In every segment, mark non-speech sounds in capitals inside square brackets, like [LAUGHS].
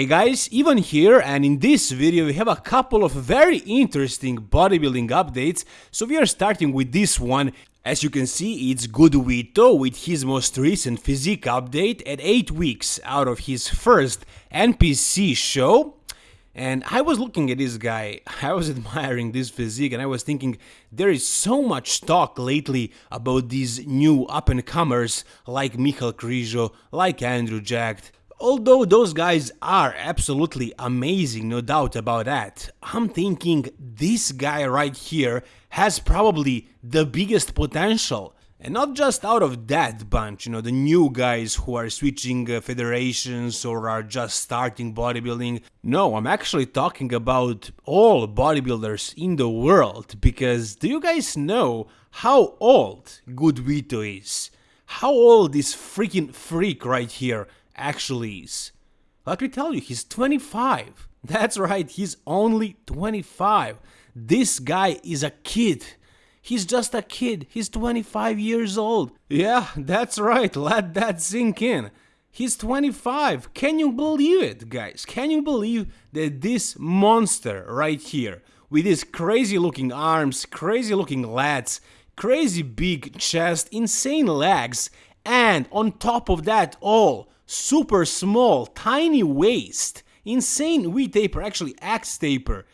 Hey guys, Ivan here and in this video we have a couple of very interesting bodybuilding updates, so we are starting with this one. As you can see, it's Good Vito with his most recent physique update at 8 weeks out of his first NPC show. And I was looking at this guy, [LAUGHS] I was admiring this physique and I was thinking there is so much talk lately about these new up-and-comers like Michal Krizo, like Andrew Jacked, Although those guys are absolutely amazing, no doubt about that, I'm thinking this guy right here has probably the biggest potential. And not just out of that bunch, you know, the new guys who are switching uh, federations or are just starting bodybuilding. No, I'm actually talking about all bodybuilders in the world, because do you guys know how old Good Vito is? How old this freaking freak right here actually is. Let me tell you, he's 25. [LAUGHS] That's right, he's only 25. This guy is a kid. He's just a kid. He's 25 years old. Yeah, [LAUGHS] that's right. Let that sink in. He's 25. Can you believe it, guys? Can you believe that this monster right here, with his crazy looking arms, crazy looking lats, crazy big chest, insane legs, and on top of that all, super small, tiny waist, insane V taper, actually X taper.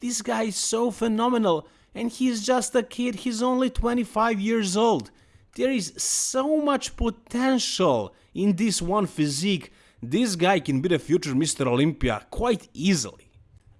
This guy is so phenomenal and he's just a kid, he's only 25 years old. There is so much potential in this one physique. This guy can be the future Mr. Olympia quite easily.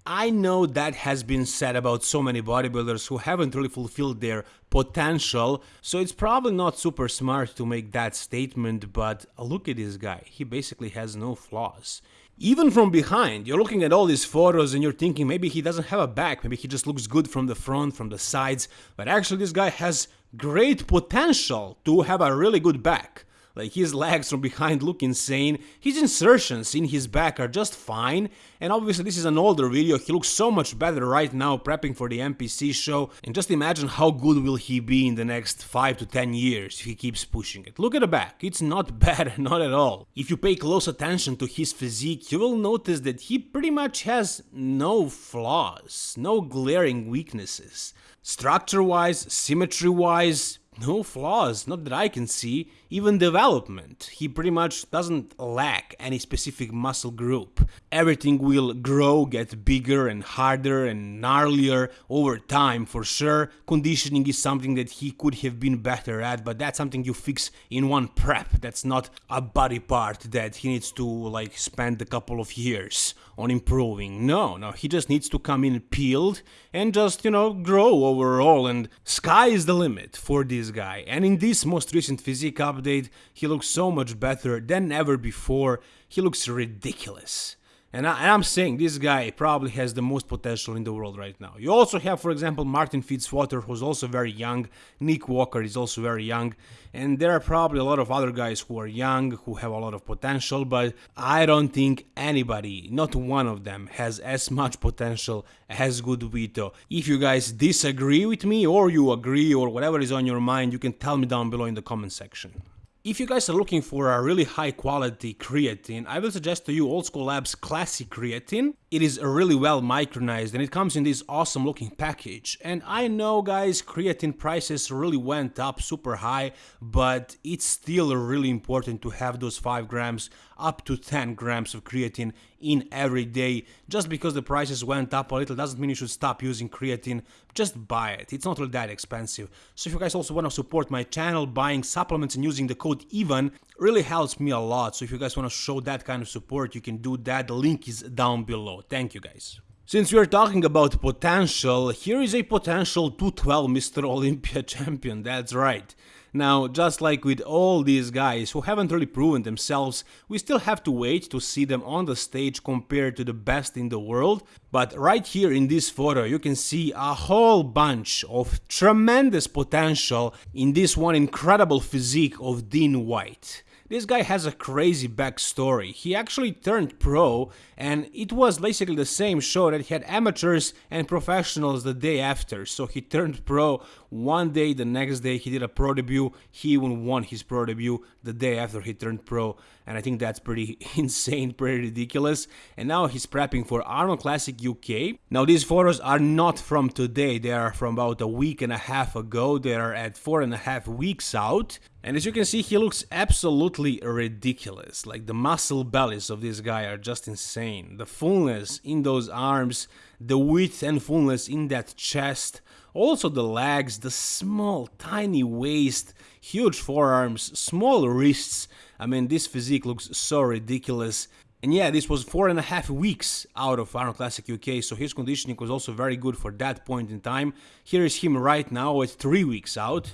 I know that has been said about so many bodybuilders who haven't really fulfilled their potential, so it's probably not super smart to make that statement, but look at this guy, he basically has no flaws. Even from behind, you're looking at all these photos and you're thinking maybe he doesn't have a back, maybe he just looks good from the front, from the sides, but actually this guy has great potential to have a really good back. Like his legs from behind look insane, his insertions in his back are just fine, and obviously this is an older video, he looks so much better right now prepping for the NPC show, and just imagine how good will he be in the next 5 to 10 years if he keeps pushing it. Look at the back, it's not [LAUGHS] bad, not at all. If you pay close attention to his physique, you will notice that he pretty much has no flaws, no glaring weaknesses. Structure-wise, symmetry-wise, no flaws, not that I can see, even development. He pretty much doesn't lack any specific muscle group. Everything will grow, get bigger and harder and gnarlier over time for sure. Conditioning is something that he could have been better at, but that's something you fix in one prep. That's not a body part that he needs to like spend a couple of years on improving. No, no, he just needs to come in peeled and just, you know, grow overall and sky is the limit for this guy. And in this most recent physique update, he looks so much better than ever before. He looks ridiculous. And, I, am saying this guy probably has the most potential in the world right now. You also have, for example, Martin Fitzwater, who's also very young. Nick Walker is also very young. And there are probably a lot of other guys who are young, who have a lot of potential, but I don't think anybody, not one of them, has as much potential as Good Vito. If you guys disagree with me, or you agree, or whatever is on your mind, you can tell me down below in the comment section. If you guys are looking for a really high quality creatine, I will suggest to you Old School Labs Classic Creatine. It is really well micronized and it comes in this awesome looking package. And I know guys, creatine prices really went up super high, but it's still really important to have those 5 grams up to 10 grams of creatine in every day. Just because the prices went up a little doesn't mean you should stop using creatine, just buy it. It's not really that expensive. So if you guys also want to support my channel, buying supplements and using the code EVAN really helps me a lot. So if you guys want to show that kind of support, you can do that. The link is down below. Thank you guys. Since we are talking about potential, here is a potential 212 Mr. Olympia [LAUGHS] champion, that's right. Now, just like with all these guys who haven't really proven themselves, we still have to wait to see them on the stage compared to the best in the world, but right here in this photo you can see a whole bunch of tremendous potential in this one incredible physique of Dean White. This guy has a crazy backstory. He actually turned pro and it was basically the same show that had amateurs and professionals the day after. So he turned pro one day, the next day he did a pro debut, he even won his pro debut the day after he turned pro. And I think that's pretty [LAUGHS] insane, pretty ridiculous. And now he's prepping for Arnold Classic UK. Now these photos are not from today, they are from about a week and a half ago. They are at four and a half weeks out. And as you can see, he looks absolutely ridiculous. Like the muscle bellies of this guy are just insane. The fullness in those arms, the width and fullness in that chest, also the legs, the small, tiny waist, huge forearms, small wrists. I mean, this physique looks so ridiculous. And yeah, this was four and a half weeks out of Arnold Classic UK, so his conditioning was also very good for that point in time. Here is him right now at three weeks out.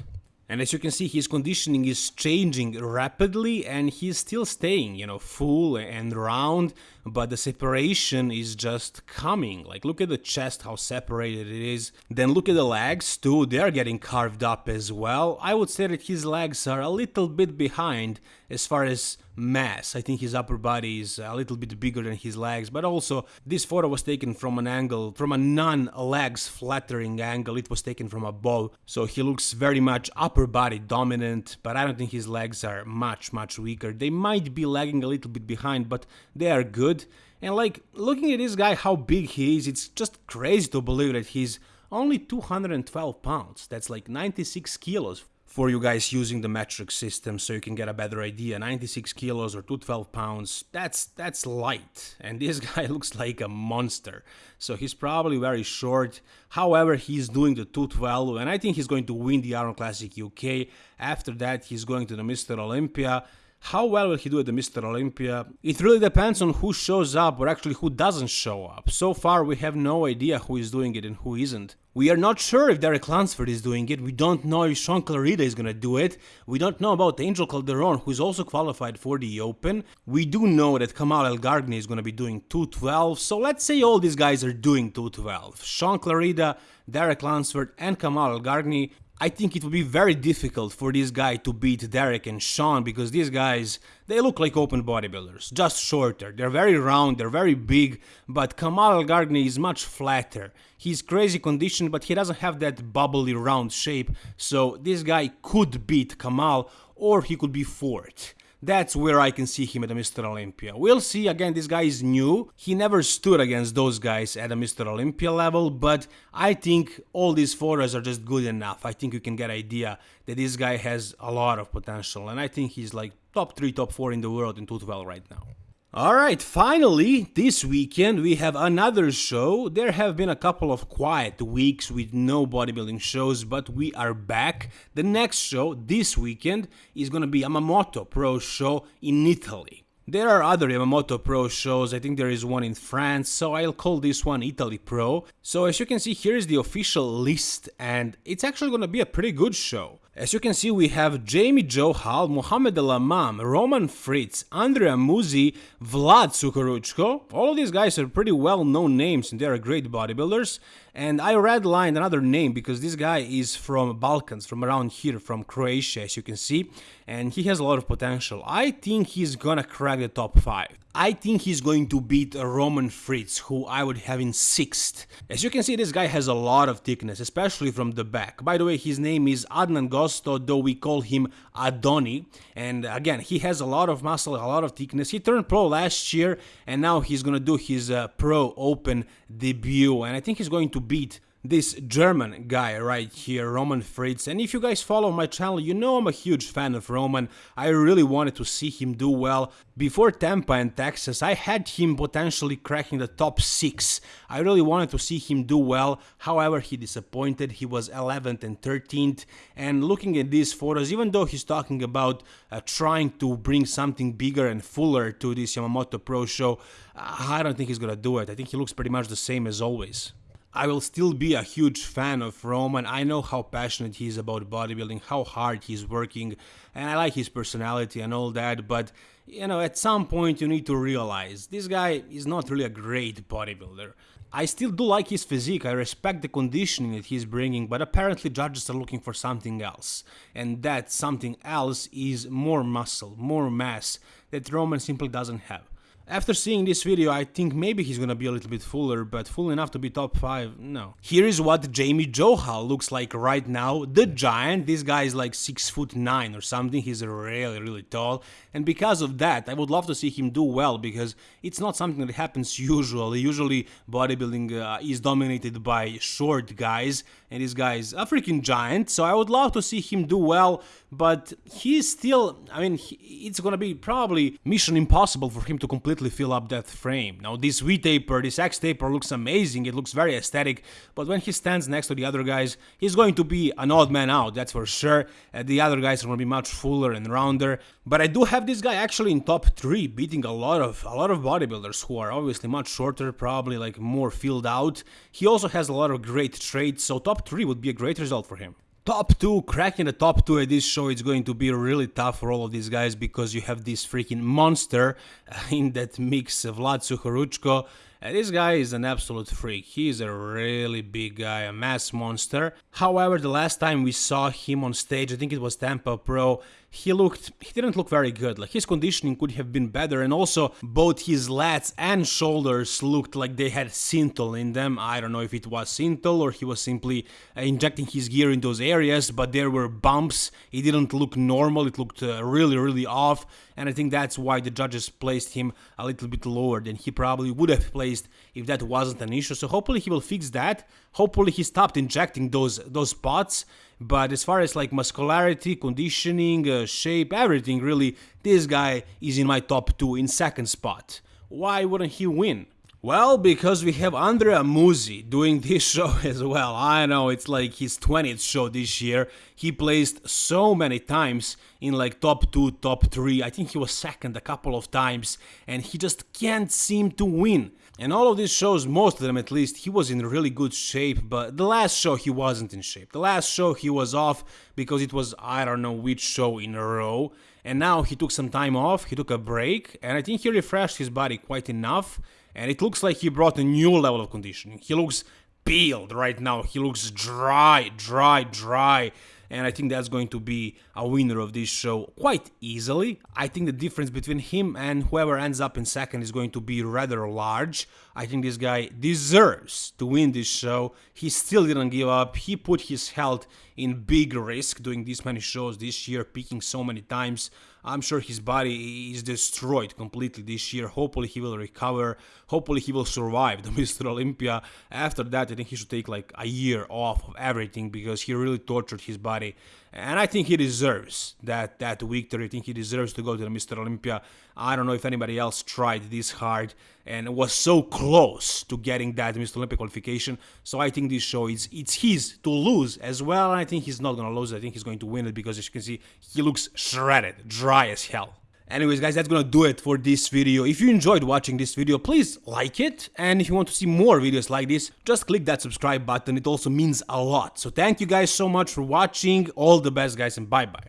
And as you can see, his conditioning is changing rapidly and he's still staying, you know, full and round, but the separation is just coming. Like, look at the chest, how separated it is. Then look at the legs too, they're getting carved up as well. I would say that his legs are a little bit behind as far as mass. I think his upper body is a little bit bigger than his legs, but also this photo was taken from an angle, from a non-legs flattering angle. It was taken from above, so he looks very much upper body dominant, but I don't think his legs are much, much weaker. They might be lagging a little bit behind, but they are good. And like, looking at this guy, how big he is, it's just crazy to believe that he's only 212 pounds. That's like 96 kilos for you guys using the metric system so you can get a better idea 96 kilos or 212 pounds that's that's light and [LAUGHS] this guy looks like a monster so he's probably very short however he's doing the 212 and i think he's going to win the Arnold Classic UK after that he's going to the mr olympia how well will he do at the Mr. Olympia? It really depends on who shows up or actually who doesn't show up. So far we have no idea who is doing it and who isn't. We are not sure if Derek Lunsford is doing it, we don't know if Shaun Clarida is gonna do it, we don't know about Angel Calderon who is also qualified for the Open, we do know that Kamal El Gargni is gonna be doing 212, so let's say all these guys are doing 212. Shaun Clarida, Derek Lunsford and Kamal El Gargni I think it would be very difficult for this guy to beat Derek and Shaun because these guys, they look like open bodybuilders, just shorter. They're very round, they're very big, but Kamal Gargni is much flatter. He's crazy conditioned, but he doesn't have that bubbly round shape, so this guy could beat Kamal or he could be fourth. That's where I can see him at Mr. Olympia. We'll see, again, this guy is new. He never stood against those guys at a Mr. Olympia level, but I think all these photos are just good enough. I think you can get idea that this guy has a lot of potential, and I think he's like top 3, top 4 in the world in 212 right now. Alright, finally, this weekend we have another show. There have been a couple of quiet weeks with no bodybuilding shows, but we are back. The next show this weekend is gonna be Yamamoto Pro show in Italy. There are other Yamamoto Pro shows, I think there is one in France, so I'll call this one Italy Pro. So as you can see, here is the official list, and it's actually gonna be a pretty good show. As you can see, we have Jamie Johal, Mohamed Elamam, Roman Fritz, Andrea Muzi, Vlad Sukoruchko. All of these guys are pretty well-known names and they are great bodybuilders. And I redlined another name because this guy is from Balkans, from around here, from Croatia, as you can see. And he has a lot of potential. I think he's gonna crack the top 5. I think he's going to beat Roman Fritz, who I would have in 6th. As you can see, this guy has a lot of thickness, especially from the back. By the way, his name is Adnan Gosto, though we call him Adoni. And again, he has a lot of muscle, a lot of thickness. He turned pro last year, and now he's gonna do his uh, pro open debut. And I think he's going to beat this German guy right here, Roman Fritz. And if you guys follow my channel, you know I'm a huge fan of Roman. I really wanted to see him do well. Before Tampa and Texas, I had him potentially cracking the top 6. I really wanted to see him do well, however he disappointed, he was 11th and 13th. And looking at these photos, even though he's talking about uh, trying to bring something bigger and fuller to this Yamamoto Pro show, I don't think he's gonna do it. I think he looks pretty much the same as always. I will still be a huge fan of Roman. I know how passionate he is about bodybuilding, how hard he's working, and I like his personality and all that, but you know, at some point you need to realize this guy is not really a great bodybuilder. I still do like his physique, I respect the conditioning that he's bringing, but apparently judges are looking for something else. And that something else is more muscle, more mass that Roman simply doesn't have. After seeing this video, I think maybe he's gonna be a little bit fuller, but full enough to be top 5, no. Here is what Jamie Johal looks like right now, the giant. This guy is like 6 foot 9 or something, he's really, really tall. And because of that, I would love to see him do well, because it's not something that happens usually. Usually, bodybuilding uh, is dominated by short guys, and this guy is a freaking giant, so I would love to see him do well, but he's still, I mean, he, it's gonna be probably mission impossible for him to completely fill up that frame. Now, this V-taper, this X-taper looks amazing, it looks very aesthetic, but when he stands next to the other guys, he's going to be an odd man out, that's for sure. Uh, the other guys are gonna be much fuller and rounder, but I do have this guy actually in top 3, beating a lot of a lot of bodybuilders who are obviously much shorter, probably like more filled out. He also has a lot of great traits, so top 3 would be a great result for him. Top 2, cracking the top 2 at this show is going to be really tough for all of these guys because you have this freaking monster [LAUGHS] in that mix, Vlad Suhoruchko. And this guy is an absolute freak. He is a really big guy, a mass monster. However, the last time we saw him on stage, I think it was Tampa Pro, he looked he didn't look very good. Like his conditioning could have been better and also both his lats and shoulders looked like they had synthol in them. I don't know if it was synthol or he was simply uh, injecting his gear in those areas but there were bumps. It didn't look normal. It looked uh, really really off and i think that's why the judges placed him a little bit lower than he probably would have placed if that wasn't an issue so hopefully he will fix that hopefully he stopped injecting those those spots but as far as like muscularity, conditioning, uh, shape, everything really, this guy is in my top 2 in second spot. Why wouldn't he win? Well, because we have Andrea Muzi doing this [LAUGHS] show as well. I know it's like his 20th show this year. He placed so many times in like top 2, top 3. I think he was second a couple of times and he just can't seem to win. And all of these shows, most of them at least, he was in really good shape, but the last show he wasn't in shape. The last show he was off because it was I don't know which show in a row. And now he took some time off, he took a break, and I think he refreshed his body quite enough. And it looks like he brought a new level of conditioning. He looks peeled right now. He looks dry, dry, dry and I think that's going to be a winner of this show quite easily. I think the difference between him and whoever ends up in second is going to be rather large. I think this guy deserves to win this show. He still didn't give up. He put his health in big risk doing this many shows this year, peaking so many times. I'm sure his body is destroyed completely this year. Hopefully he will recover. Hopefully he will survive the [LAUGHS] Mr. Olympia. After that, I think he should take like a year off of everything because he really tortured his body and I think he deserves that that victory. I think he deserves to go to the Mr. Olympia. I don't know if anybody else tried this hard and was so close to getting that Mr. Olympia qualification. So I think this show is it's his to lose as well. I think he's not gonna lose. I think he's going to win it because as you can see, he looks shredded, dry as hell. Anyways guys, that's gonna do it for this video. If you enjoyed watching this video, please like it. And if you want to see more videos like this, just click that subscribe button. It also means a lot. So thank you guys so much for watching. All the best guys and bye bye.